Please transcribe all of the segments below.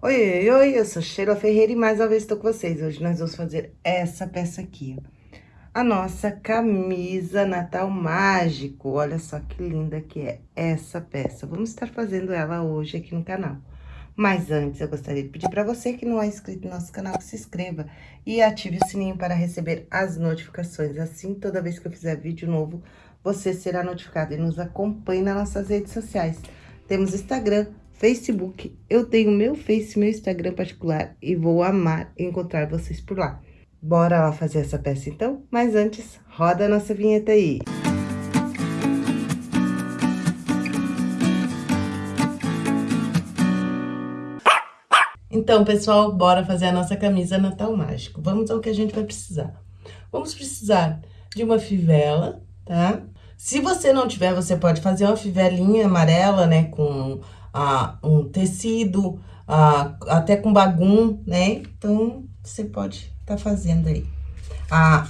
Oi, oi, oi, eu sou Sheila Ferreira e mais uma vez estou com vocês. Hoje nós vamos fazer essa peça aqui. A nossa camisa Natal Mágico. Olha só que linda que é essa peça. Vamos estar fazendo ela hoje aqui no canal. Mas antes, eu gostaria de pedir para você que não é inscrito no nosso canal, que se inscreva e ative o sininho para receber as notificações. Assim, toda vez que eu fizer vídeo novo, você será notificado e nos acompanhe nas nossas redes sociais. Temos Instagram, Facebook. Eu tenho meu Face, meu Instagram particular e vou amar encontrar vocês por lá. Bora lá fazer essa peça então? Mas antes, roda a nossa vinheta aí. Então, pessoal, bora fazer a nossa camisa Natal Mágico. Vamos ao que a gente vai precisar. Vamos precisar de uma fivela, tá? Se você não tiver, você pode fazer uma fivelinha amarela, né, com ah, um tecido, ah, até com bagum, né? Então, você pode tá fazendo aí. Ah,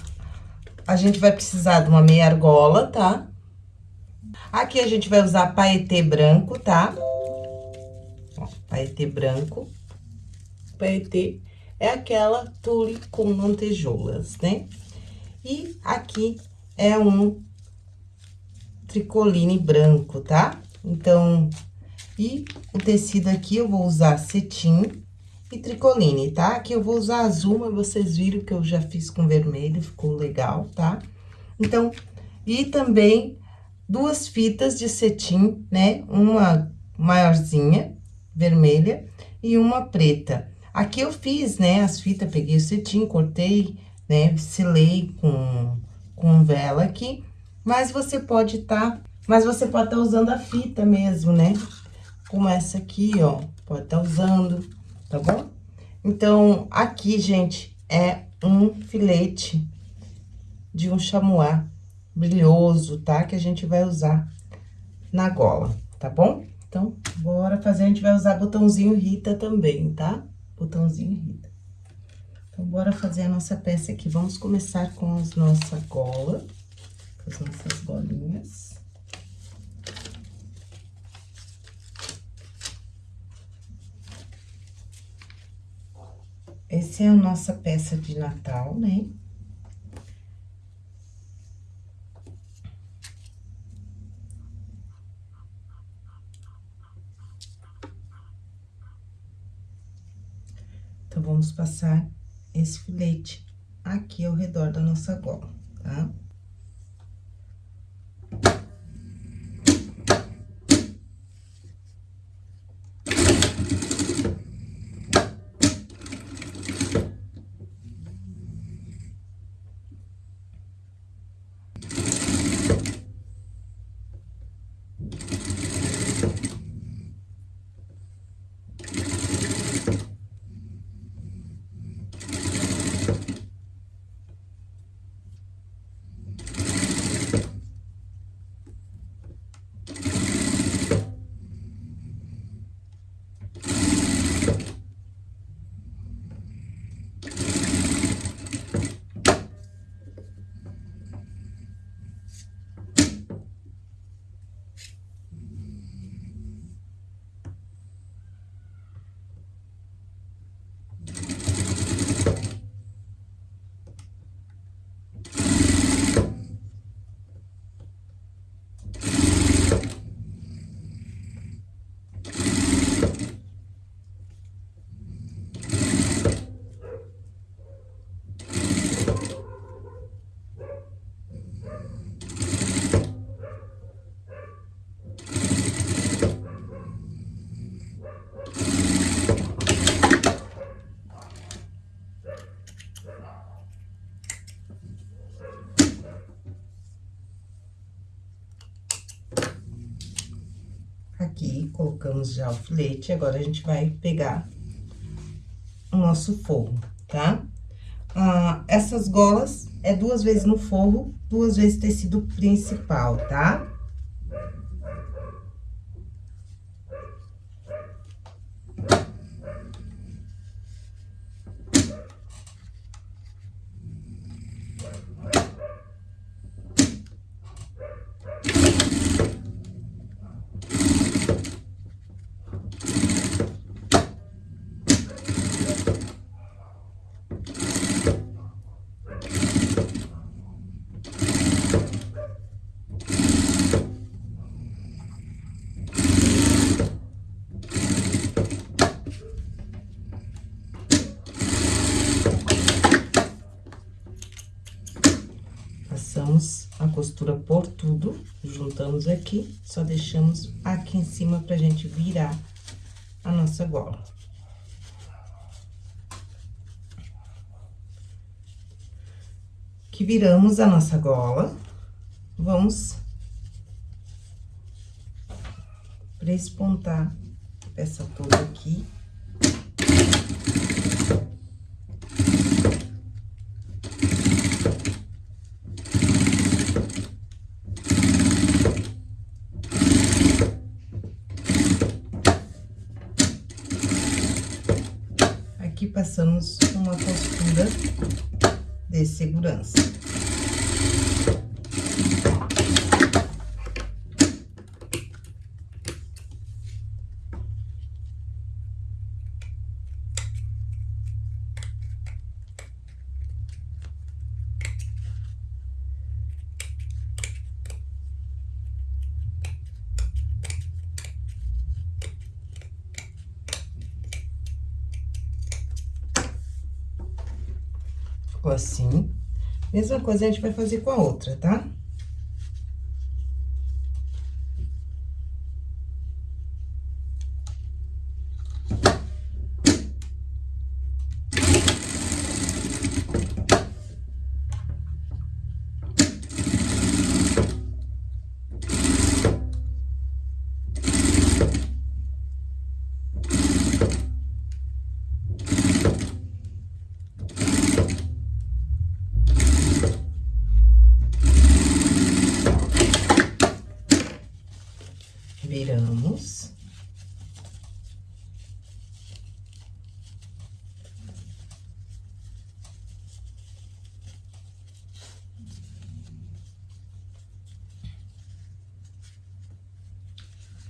a gente vai precisar de uma meia argola, tá? Aqui a gente vai usar paetê branco, tá? Ó, paetê branco. Paetê é aquela tule com lantejoulas, né? E aqui é um tricoline branco, tá? Então, e o tecido aqui eu vou usar cetim e tricoline, tá? Aqui eu vou usar azul, mas vocês viram que eu já fiz com vermelho, ficou legal, tá? Então, e também duas fitas de cetim, né? Uma maiorzinha, vermelha, e uma preta. Aqui eu fiz, né, as fitas, peguei o cetim, cortei, né, selei com, com vela aqui, mas você pode tá, mas você pode estar tá usando a fita mesmo, né? Como essa aqui, ó, pode estar tá usando, tá bom? Então, aqui, gente, é um filete de um chamois brilhoso, tá? Que a gente vai usar na gola, tá bom? Então, bora fazer, a gente vai usar botãozinho Rita também, tá? Botãozinho Rita. Então, bora fazer a nossa peça aqui. Vamos começar com as nossa gola, com as nossas golinhas. Essa é a nossa peça de Natal, né? Então, vamos passar esse filete aqui ao redor da nossa gola, tá? Colocamos já o filete, agora a gente vai pegar o nosso forro, tá? Ah, essas golas é duas vezes no forro, duas vezes tecido principal, tá? Costura por tudo, juntamos aqui, só deixamos aqui em cima pra gente virar a nossa gola. Que viramos a nossa gola, vamos prespontar a peça toda aqui. Passamos uma costura de segurança. Assim. Mesma coisa a gente vai fazer com a outra, tá? viramos.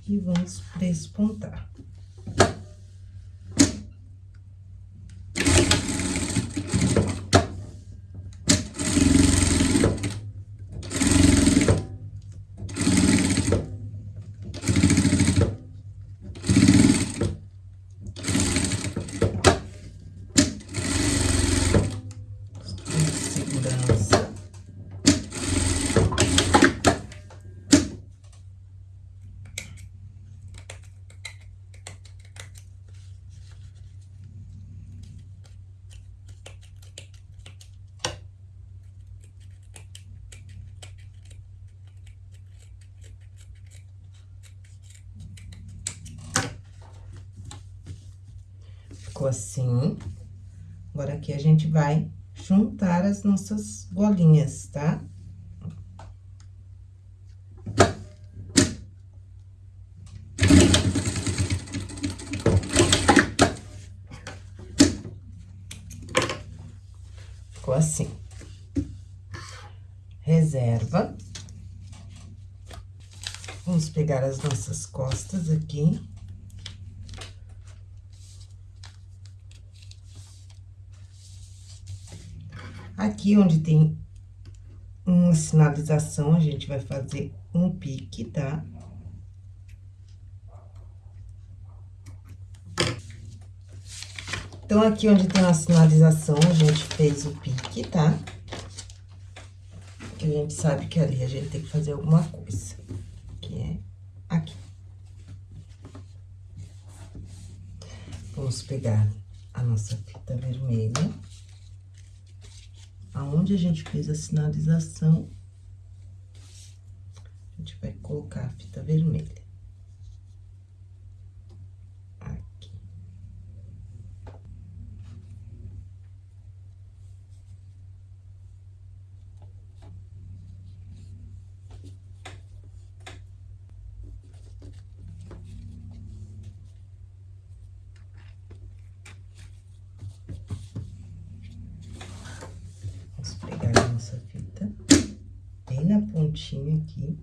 E vamos despontar. ficou assim. Agora, aqui a gente vai juntar as nossas bolinhas, tá? Ficou assim. Reserva. Vamos pegar as nossas costas aqui. Aqui onde tem uma sinalização, a gente vai fazer um pique, tá? Então, aqui onde tem uma sinalização, a gente fez o pique, tá? Que a gente sabe que ali a gente tem que fazer alguma coisa, que é aqui. Vamos pegar a nossa fita vermelha aonde a gente fez a sinalização, a gente vai colocar a fita vermelha. pontinha aqui.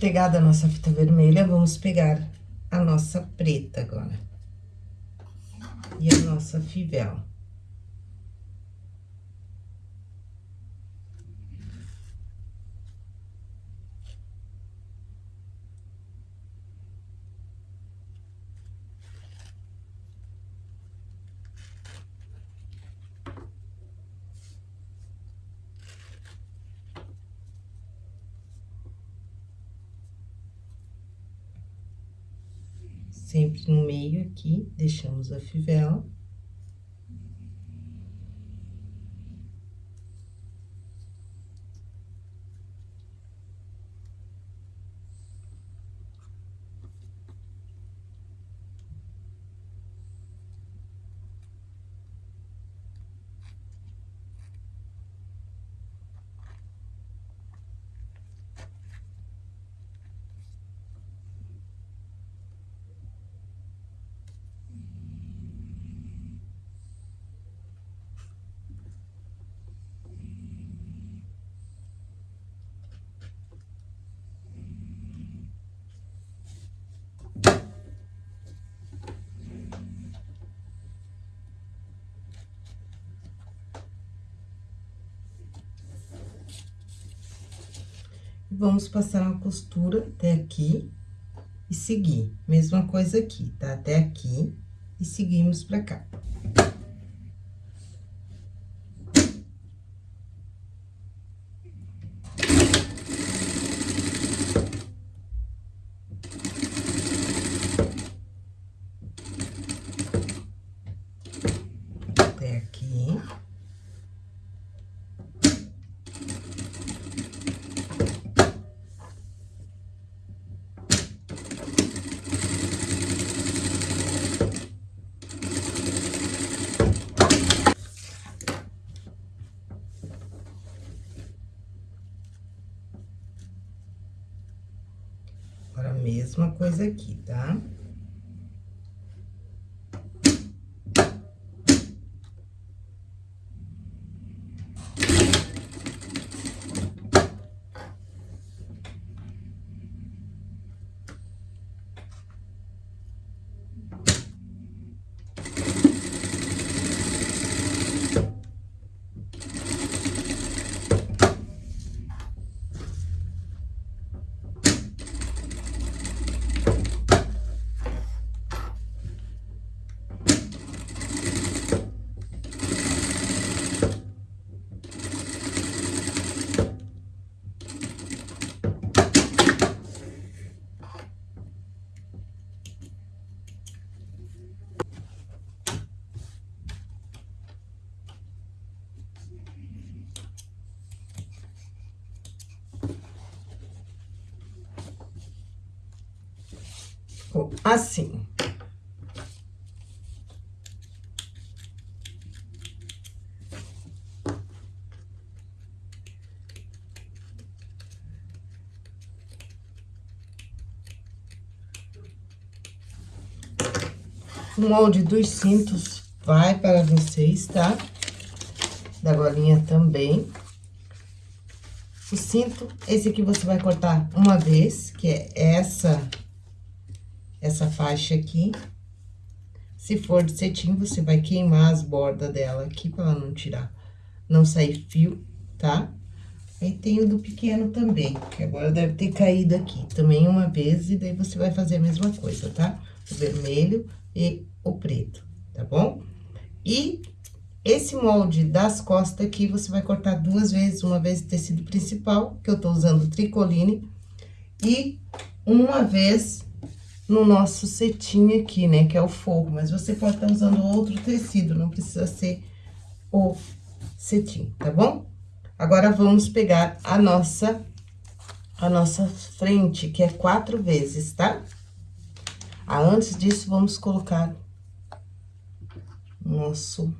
Pegada a nossa fita vermelha, vamos pegar a nossa preta agora. E a nossa fivela. sempre no meio aqui, deixamos a fivela. Vamos passar uma costura até aqui e seguir. Mesma coisa aqui, tá? Até aqui e seguimos pra cá. mesma coisa aqui, tá? Assim. O molde dos cintos vai para vocês, tá? Da golinha também. O cinto, esse aqui você vai cortar uma vez, que é essa essa faixa aqui. Se for de cetim, você vai queimar as bordas dela aqui, pra ela não tirar, não sair fio, tá? Aí tem o do pequeno também, que agora deve ter caído aqui, também uma vez, e daí você vai fazer a mesma coisa, tá? O vermelho e o preto, tá bom? E esse molde das costas aqui, você vai cortar duas vezes, uma vez tecido principal, que eu tô usando tricoline, e uma vez no nosso cetim aqui, né? Que é o forro, mas você pode estar tá usando outro tecido, não precisa ser o cetim, tá bom? Agora, vamos pegar a nossa, a nossa frente, que é quatro vezes, tá? Ah, antes disso, vamos colocar nosso...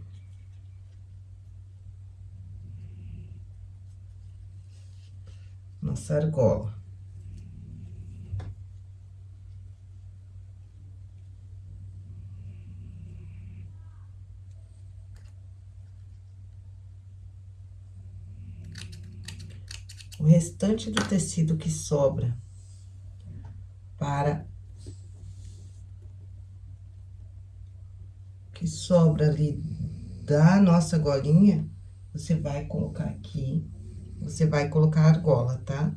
Nossa argola. o restante do tecido que sobra para que sobra ali da nossa golinha, você vai colocar aqui, você vai colocar a argola, tá?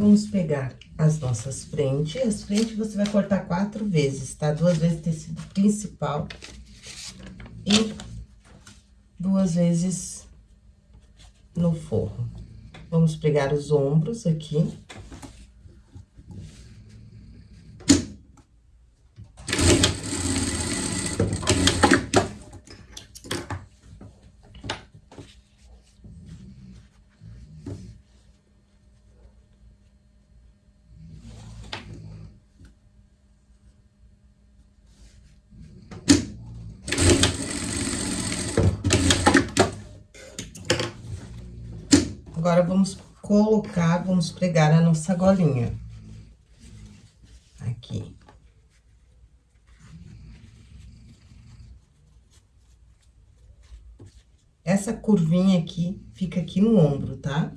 Vamos pegar as nossas frentes. As frentes você vai cortar quatro vezes, tá? Duas vezes tecido principal e duas vezes no forro. Vamos pegar os ombros aqui. Agora, vamos colocar, vamos pregar a nossa golinha. Aqui. Essa curvinha aqui, fica aqui no ombro, tá?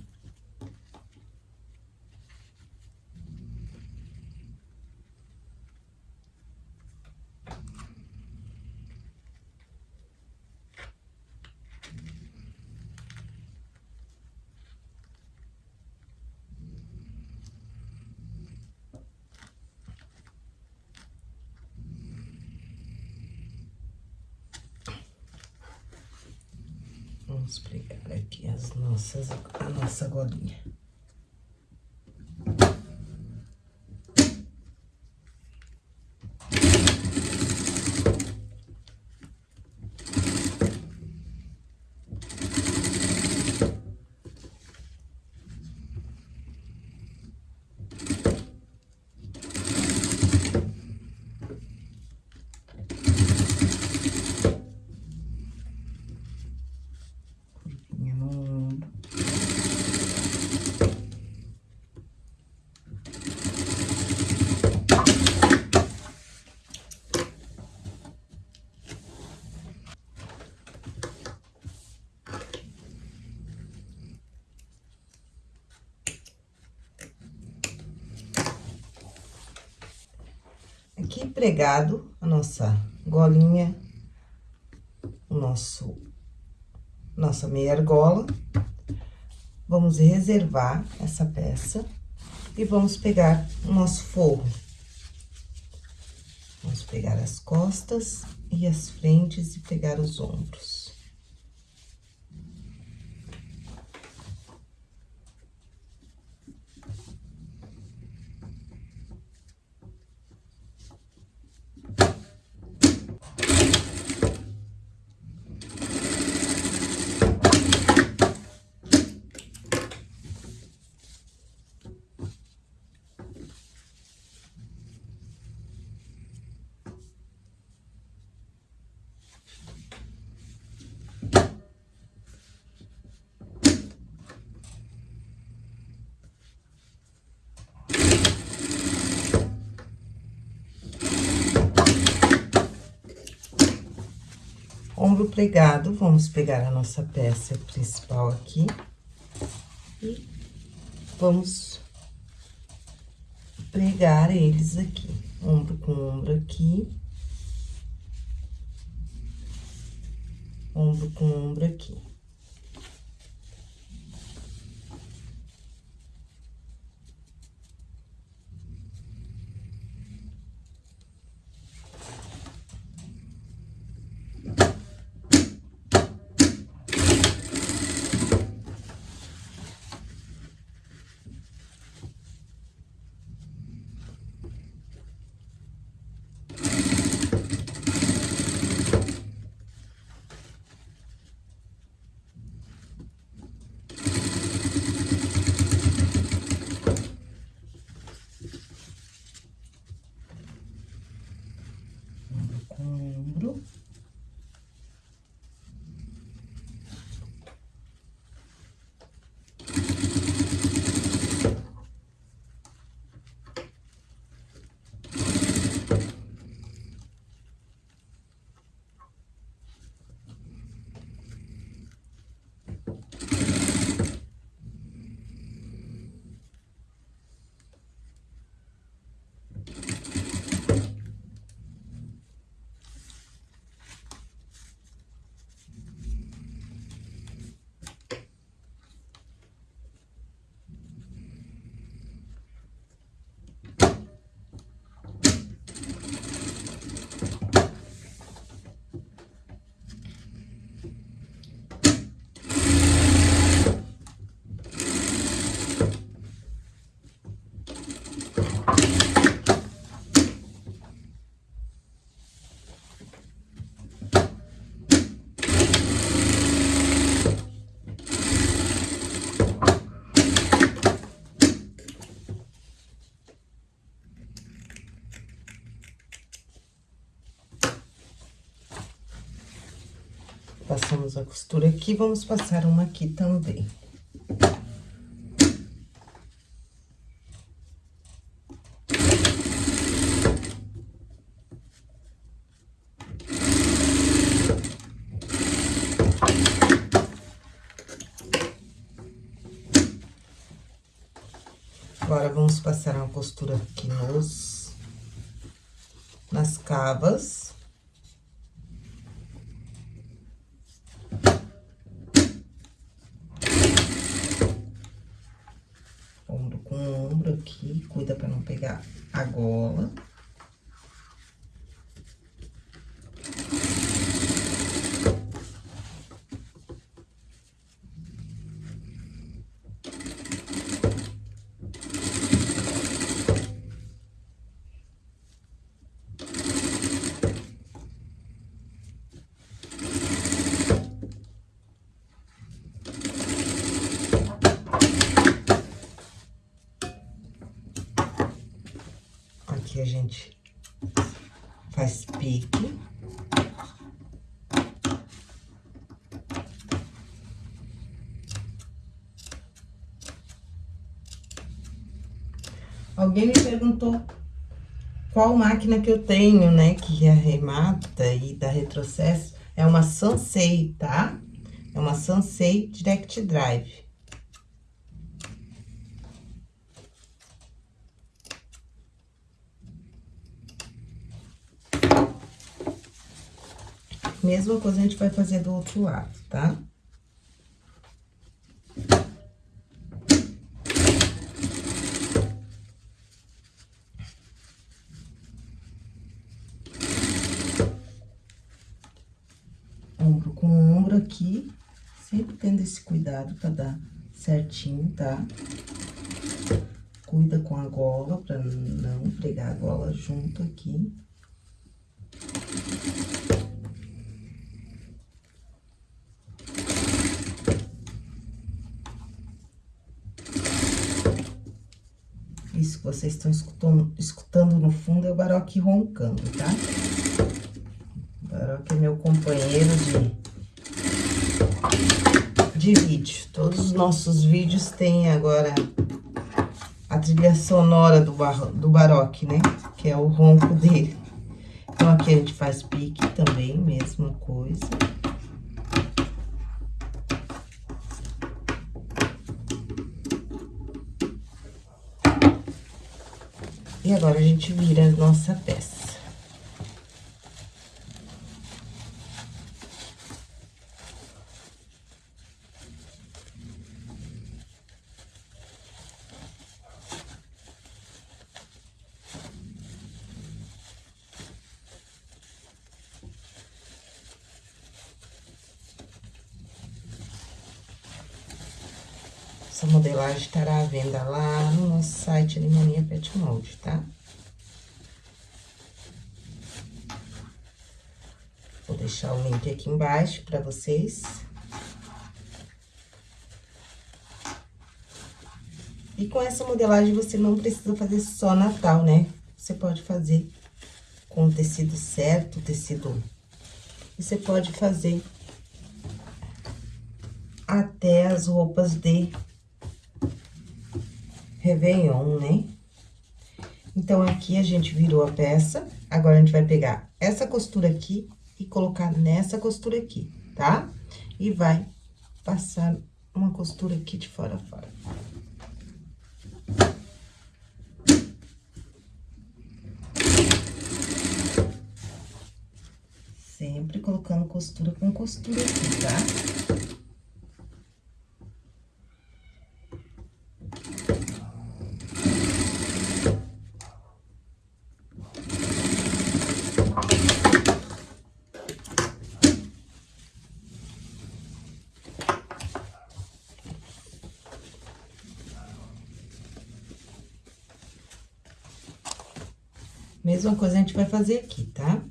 masa godine. Pregado a nossa golinha, o nosso, nossa meia argola. Vamos reservar essa peça e vamos pegar o nosso forro. Vamos pegar as costas e as frentes e pegar os ombros. Ombro pregado, vamos pegar a nossa peça principal aqui. E vamos pregar eles aqui, ombro com ombro aqui, ombro com ombro aqui. Passamos a costura aqui, vamos passar uma aqui também. Agora, vamos passar uma costura aqui nos... Nas cavas. Ombro com ombro aqui, cuida pra não pegar a gola. Aqui a gente faz pique. Alguém me perguntou qual máquina que eu tenho, né, que arremata e dá retrocesso. É uma Sansei, tá? É uma Sansei Direct Drive. Mesma coisa a gente vai fazer do outro lado, tá? Ombro com ombro aqui, sempre tendo esse cuidado pra dar certinho, tá? Cuida com a gola pra não pregar a gola junto aqui. Isso que vocês estão escutando, escutando no fundo é o Baroque roncando, tá? O Baroque é meu companheiro de, de vídeo. Todos os nossos vídeos têm agora a trilha sonora do, bar, do Baroque, né? Que é o ronco dele. Então, aqui a gente faz pique também, mesma coisa. E agora, a gente vira a nossa peça. Estará à venda lá no nosso site Limoninha Pet Mold, tá? Vou deixar o link aqui embaixo para vocês. E com essa modelagem, você não precisa fazer só Natal, né? Você pode fazer com o tecido certo, tecido... Você pode fazer até as roupas de Réveillon, né? Então, aqui a gente virou a peça, agora a gente vai pegar essa costura aqui e colocar nessa costura aqui, tá? E vai passar uma costura aqui de fora a fora. Sempre colocando costura com costura aqui, tá? Mesma coisa a gente vai fazer aqui, tá?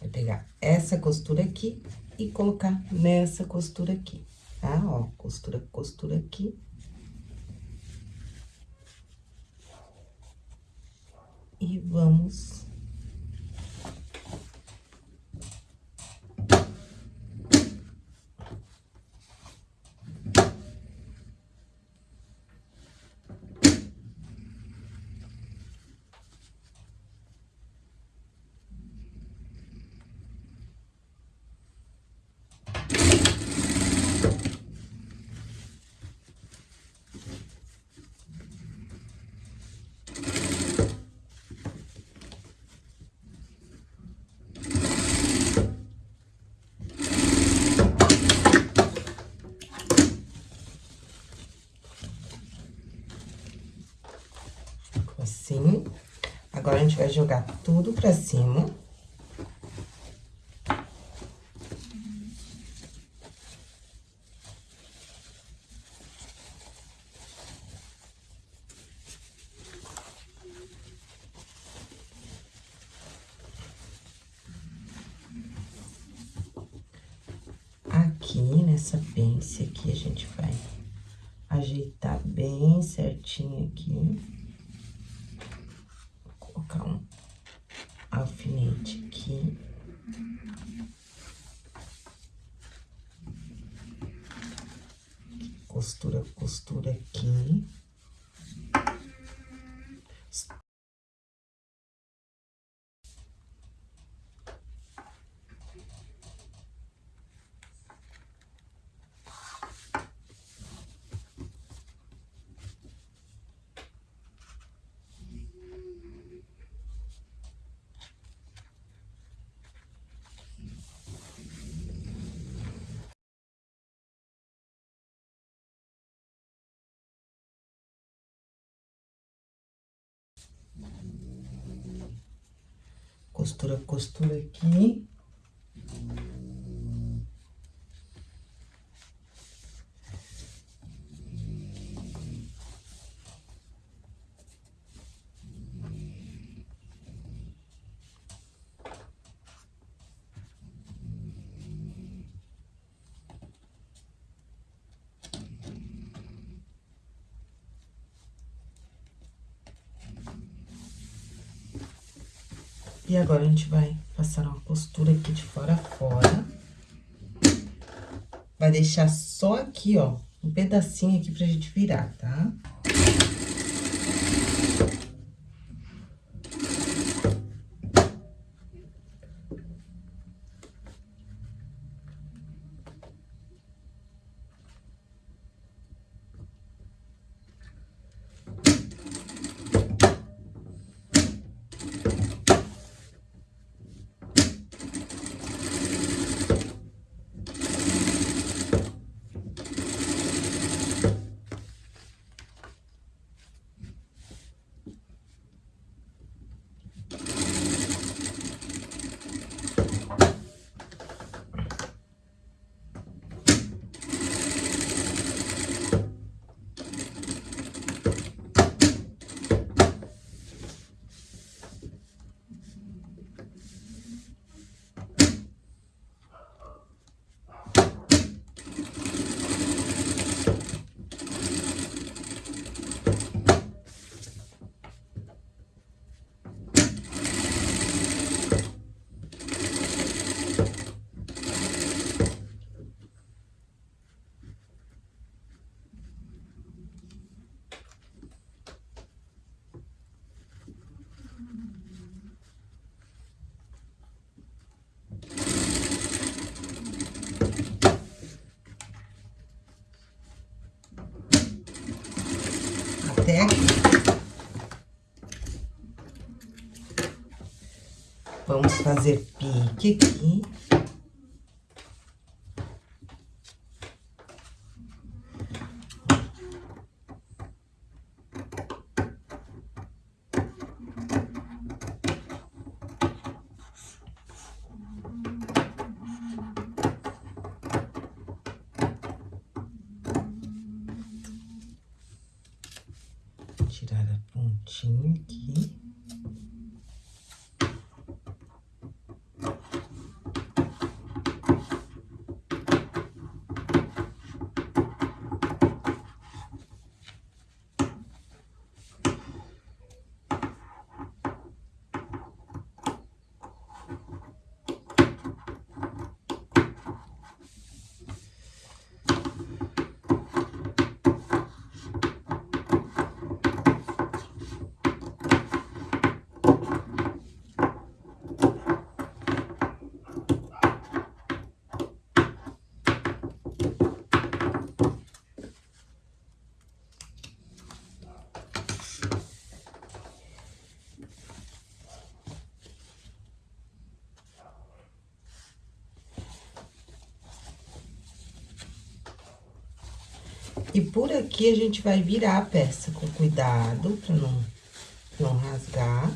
Vai pegar essa costura aqui e colocar nessa costura aqui, tá? Ó, costura, costura aqui. E vamos... Assim. Gente vai jogar tudo pra cima. Aqui, nessa pence aqui, a gente vai ajeitar bem certinho aqui. Vou colocar um alfinete aqui. Costura, costura aqui. Costura, costura aqui. Agora, a gente vai passar uma costura aqui de fora a fora. Vai deixar só aqui, ó, um pedacinho aqui pra gente virar, tá? Aqui. Vamos fazer pique aqui. tirar a pontinha aqui. E por aqui, a gente vai virar a peça com cuidado, pra não não rasgar.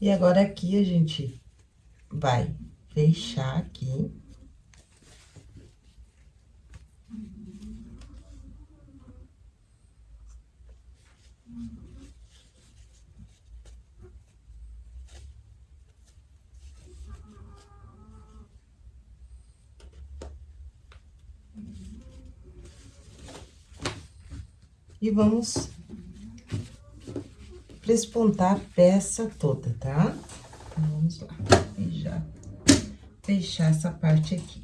E agora, aqui, a gente vai fechar aqui. E vamos despontar a peça toda, tá? Então, vamos lá, e já fechar essa parte aqui.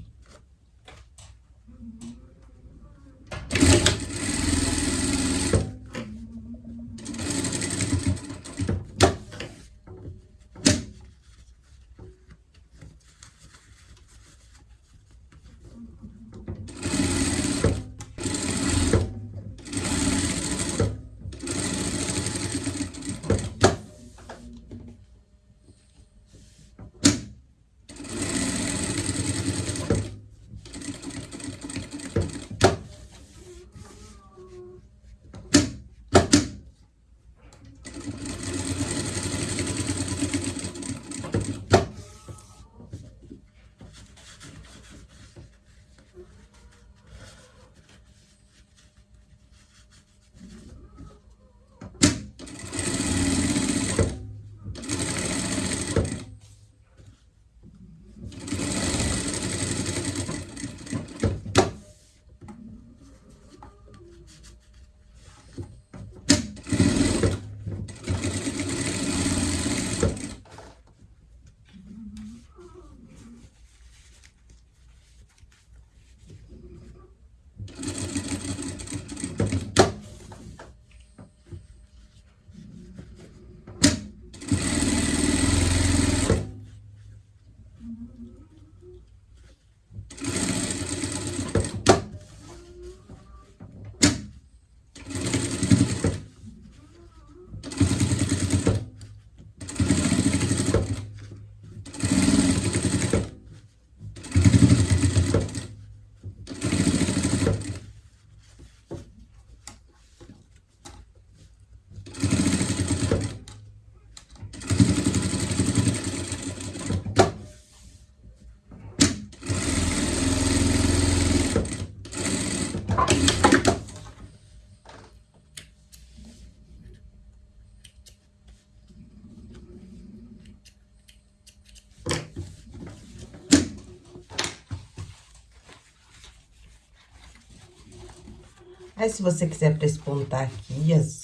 Aí, se você quiser prespontar aqui as,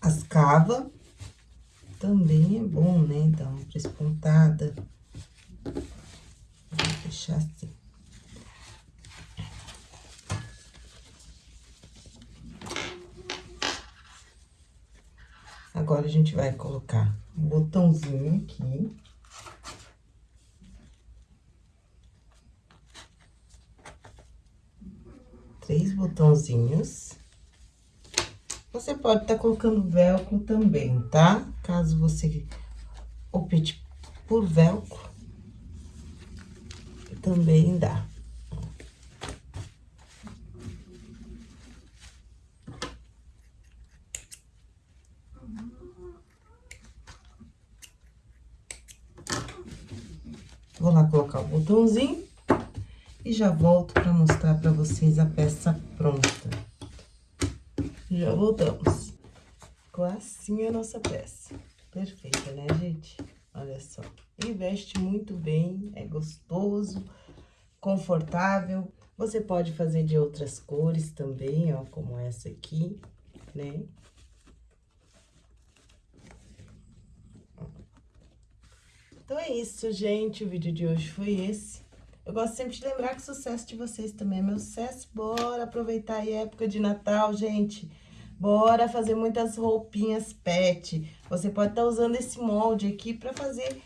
as cavas, também é bom, né? Dar uma prespontada. Vou deixar assim. Agora, a gente vai colocar um botãozinho aqui. botãozinhos. Você pode estar tá colocando velcro também, tá? Caso você opte por velcro, também dá. Vou lá colocar o botãozinho. E já volto pra mostrar pra vocês a peça pronta. Já voltamos. Ficou assim a nossa peça. Perfeita, né, gente? Olha só. E veste muito bem, é gostoso, confortável. Você pode fazer de outras cores também, ó, como essa aqui, né? Então, é isso, gente. O vídeo de hoje foi esse. Eu gosto sempre de lembrar que o sucesso de vocês também é meu sucesso. Bora aproveitar a época de Natal, gente. Bora fazer muitas roupinhas pet. Você pode estar tá usando esse molde aqui para fazer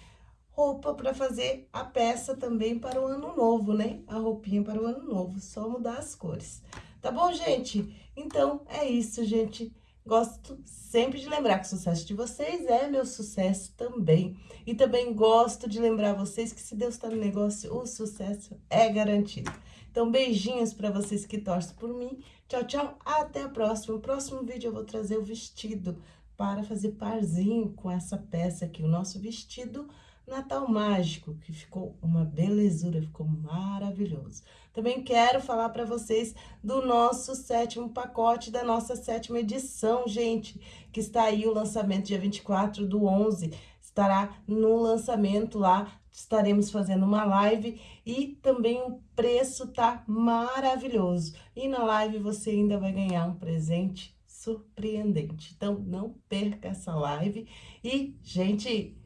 roupa, para fazer a peça também para o ano novo, né? A roupinha para o ano novo, só mudar as cores. Tá bom, gente? Então, é isso, gente. Gosto sempre de lembrar que o sucesso de vocês é meu sucesso também. E também gosto de lembrar vocês que se Deus está no negócio, o sucesso é garantido. Então, beijinhos para vocês que torcem por mim. Tchau, tchau. Até a próxima. No próximo vídeo eu vou trazer o vestido para fazer parzinho com essa peça aqui. O nosso vestido Natal Mágico, que ficou uma belezura, ficou maravilhoso. Também quero falar para vocês do nosso sétimo pacote, da nossa sétima edição, gente, que está aí o lançamento dia 24 do 11, estará no lançamento lá, estaremos fazendo uma live e também o preço tá maravilhoso. E na live você ainda vai ganhar um presente surpreendente. Então, não perca essa live. E, gente,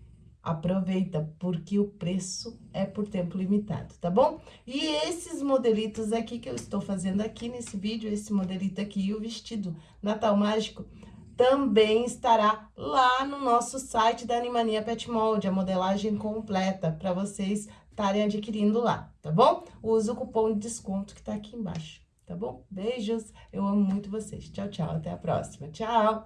aproveita, porque o preço é por tempo limitado, tá bom? E esses modelitos aqui que eu estou fazendo aqui nesse vídeo, esse modelito aqui e o vestido Natal Mágico, também estará lá no nosso site da Animania Pet Mold, a modelagem completa, para vocês estarem adquirindo lá, tá bom? Usa o cupom de desconto que tá aqui embaixo, tá bom? Beijos, eu amo muito vocês. Tchau, tchau, até a próxima. Tchau!